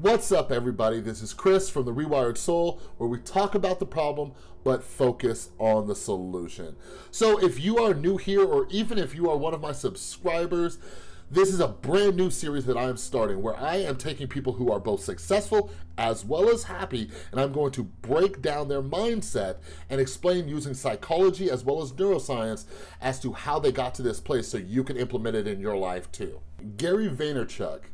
What's up everybody? This is Chris from The Rewired Soul where we talk about the problem but focus on the solution. So if you are new here or even if you are one of my subscribers, this is a brand new series that I am starting where I am taking people who are both successful as well as happy and I'm going to break down their mindset and explain using psychology as well as neuroscience as to how they got to this place so you can implement it in your life too. Gary Vaynerchuk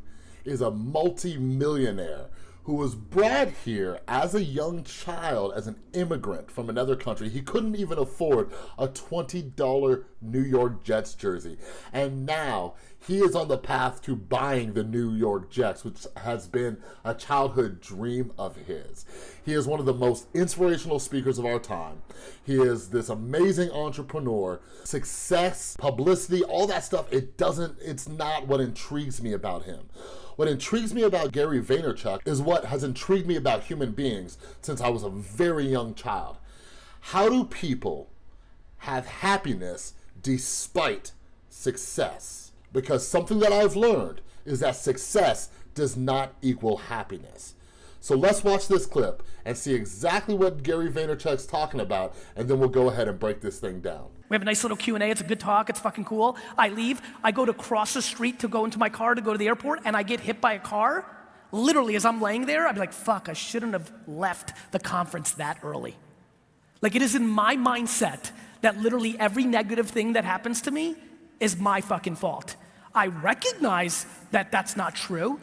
is a multi-millionaire who was brought here as a young child as an immigrant from another country. He couldn't even afford a $20 New York Jets jersey. And now he is on the path to buying the New York Jets, which has been a childhood dream of his. He is one of the most inspirational speakers of our time. He is this amazing entrepreneur. Success, publicity, all that stuff, it doesn't, it's not what intrigues me about him. What intrigues me about Gary Vaynerchuk is what has intrigued me about human beings since I was a very young child. How do people have happiness despite success? Because something that I've learned is that success does not equal happiness. So let's watch this clip and see exactly what Gary Vaynerchuk's talking about, and then we'll go ahead and break this thing down. We have a nice little Q&A, it's a good talk, it's fucking cool. I leave, I go to cross the street to go into my car to go to the airport, and I get hit by a car. Literally, as I'm laying there, be like, fuck, I shouldn't have left the conference that early. Like it is in my mindset that literally every negative thing that happens to me is my fucking fault. I recognize that that's not true.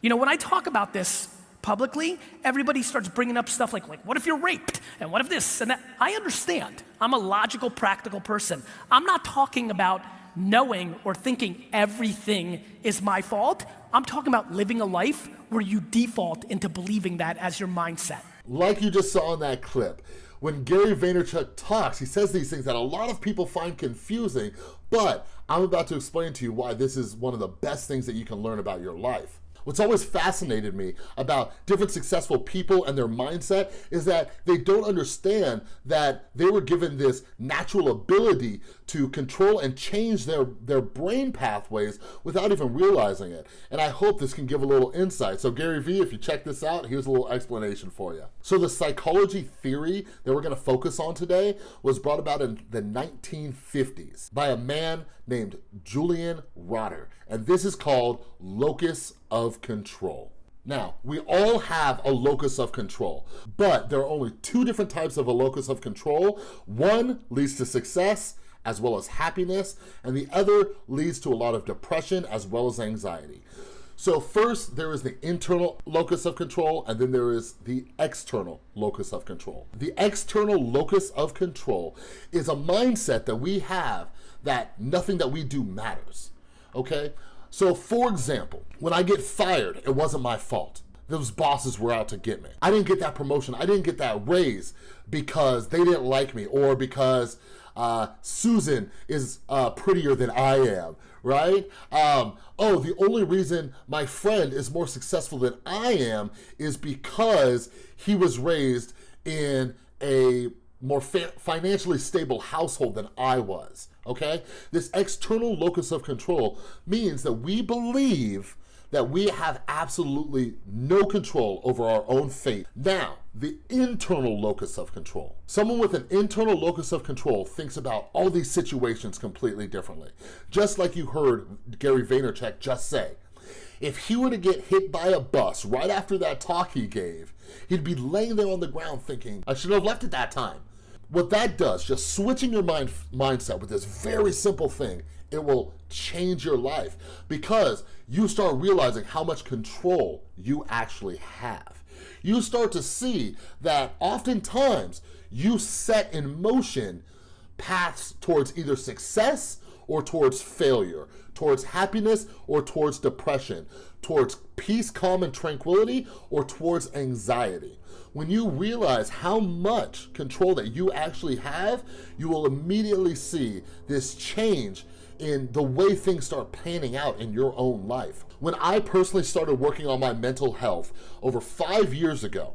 You know, when I talk about this publicly, everybody starts bringing up stuff like, like, what if you're raped? And what if this and that? I understand. I'm a logical, practical person. I'm not talking about knowing or thinking everything is my fault. I'm talking about living a life where you default into believing that as your mindset. Like you just saw in that clip, when Gary Vaynerchuk talks, he says these things that a lot of people find confusing, but I'm about to explain to you why this is one of the best things that you can learn about your life. What's always fascinated me about different successful people and their mindset is that they don't understand that they were given this natural ability to control and change their, their brain pathways without even realizing it. And I hope this can give a little insight. So Gary Vee, if you check this out, here's a little explanation for you. So the psychology theory that we're gonna focus on today was brought about in the 1950s by a man named Julian Rotter. And this is called locus of control. Now, we all have a locus of control, but there are only two different types of a locus of control. One leads to success as well as happiness, and the other leads to a lot of depression as well as anxiety. So first, there is the internal locus of control, and then there is the external locus of control. The external locus of control is a mindset that we have that nothing that we do matters, okay? So for example, when I get fired, it wasn't my fault. Those bosses were out to get me. I didn't get that promotion. I didn't get that raise because they didn't like me or because uh, Susan is uh, prettier than I am, right? Um, oh, the only reason my friend is more successful than I am is because he was raised in a more financially stable household than I was, okay? This external locus of control means that we believe that we have absolutely no control over our own fate. Now, the internal locus of control. Someone with an internal locus of control thinks about all these situations completely differently. Just like you heard Gary Vaynerchuk just say, if he were to get hit by a bus right after that talk he gave, he'd be laying there on the ground thinking, I should have left at that time. What that does, just switching your mind mindset with this very simple thing, it will change your life because you start realizing how much control you actually have. You start to see that oftentimes you set in motion paths towards either success or towards failure, towards happiness or towards depression, towards peace, calm, and tranquility, or towards anxiety. When you realize how much control that you actually have, you will immediately see this change in the way things start panning out in your own life. When I personally started working on my mental health over five years ago,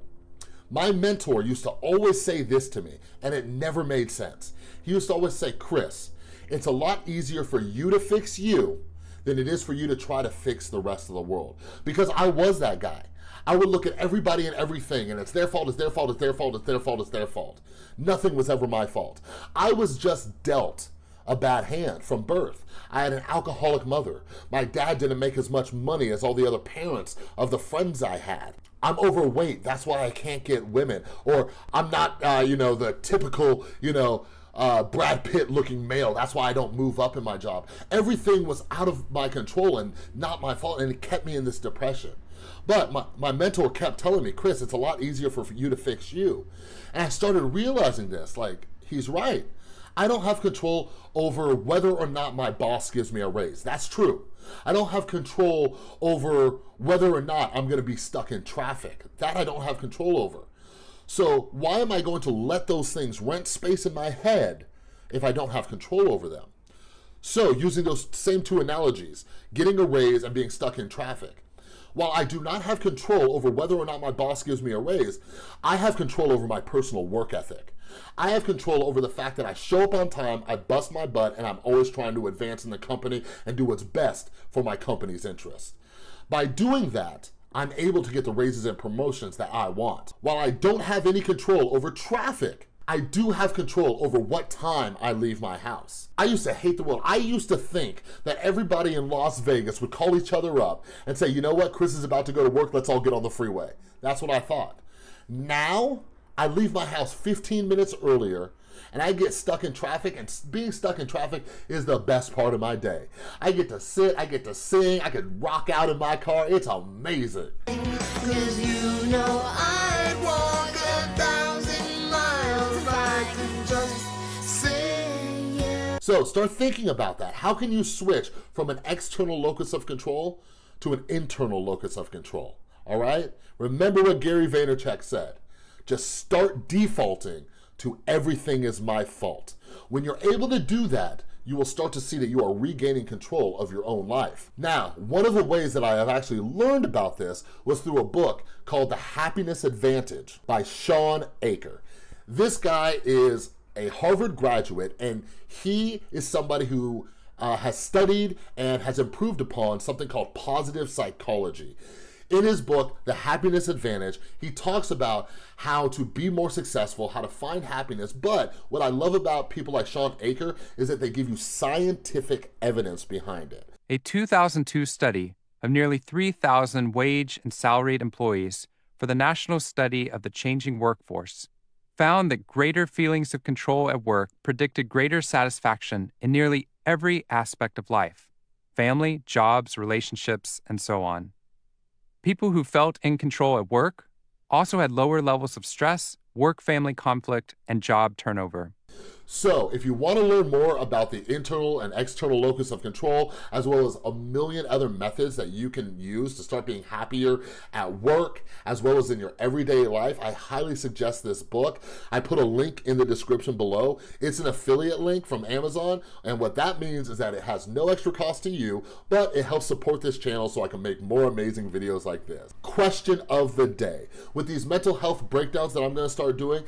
my mentor used to always say this to me, and it never made sense. He used to always say, Chris, it's a lot easier for you to fix you than it is for you to try to fix the rest of the world. Because I was that guy. I would look at everybody and everything and it's their fault, it's their fault, it's their fault, it's their fault, it's their fault. Nothing was ever my fault. I was just dealt a bad hand from birth. I had an alcoholic mother. My dad didn't make as much money as all the other parents of the friends I had. I'm overweight, that's why I can't get women. Or I'm not, uh, you know, the typical, you know, uh, Brad Pitt looking male. That's why I don't move up in my job. Everything was out of my control and not my fault, and it kept me in this depression. But my, my mentor kept telling me, Chris, it's a lot easier for you to fix you. And I started realizing this, like, he's right. I don't have control over whether or not my boss gives me a raise. That's true. I don't have control over whether or not I'm gonna be stuck in traffic. That I don't have control over. So why am I going to let those things rent space in my head if I don't have control over them? So using those same two analogies, getting a raise and being stuck in traffic. While I do not have control over whether or not my boss gives me a raise, I have control over my personal work ethic. I have control over the fact that I show up on time, I bust my butt, and I'm always trying to advance in the company and do what's best for my company's interest. By doing that, I'm able to get the raises and promotions that I want. While I don't have any control over traffic, I do have control over what time I leave my house. I used to hate the world. I used to think that everybody in Las Vegas would call each other up and say, you know what, Chris is about to go to work, let's all get on the freeway. That's what I thought. Now, I leave my house 15 minutes earlier and I get stuck in traffic and being stuck in traffic is the best part of my day. I get to sit, I get to sing, I can rock out in my car. It's amazing. You know So start thinking about that. How can you switch from an external locus of control to an internal locus of control? All right? Remember what Gary Vaynerchuk said. Just start defaulting to everything is my fault. When you're able to do that, you will start to see that you are regaining control of your own life. Now, one of the ways that I have actually learned about this was through a book called The Happiness Advantage by Shawn Achor. This guy is a Harvard graduate, and he is somebody who uh, has studied and has improved upon something called positive psychology. In his book, The Happiness Advantage, he talks about how to be more successful, how to find happiness, but what I love about people like Shawn Achor is that they give you scientific evidence behind it. A 2002 study of nearly 3,000 wage and salaried employees for the National Study of the Changing Workforce found that greater feelings of control at work predicted greater satisfaction in nearly every aspect of life family, jobs, relationships, and so on. People who felt in control at work also had lower levels of stress, work family conflict, and job turnover. So if you wanna learn more about the internal and external locus of control, as well as a million other methods that you can use to start being happier at work, as well as in your everyday life, I highly suggest this book. I put a link in the description below. It's an affiliate link from Amazon, and what that means is that it has no extra cost to you, but it helps support this channel so I can make more amazing videos like this. Question of the day. With these mental health breakdowns that I'm gonna start doing,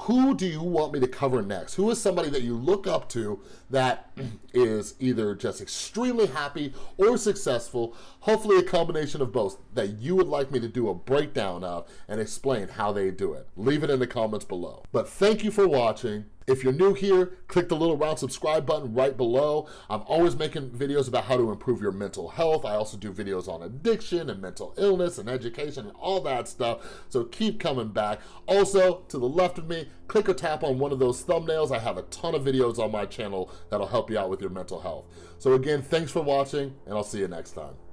who do you want me to cover next? Who is somebody that you look up to that is either just extremely happy or successful, hopefully a combination of both, that you would like me to do a breakdown of and explain how they do it? Leave it in the comments below. But thank you for watching. If you're new here, click the little round subscribe button right below. I'm always making videos about how to improve your mental health. I also do videos on addiction and mental illness and education and all that stuff. So keep coming back. Also, to the left of me, click or tap on one of those thumbnails. I have a ton of videos on my channel that'll help you out with your mental health. So again, thanks for watching and I'll see you next time.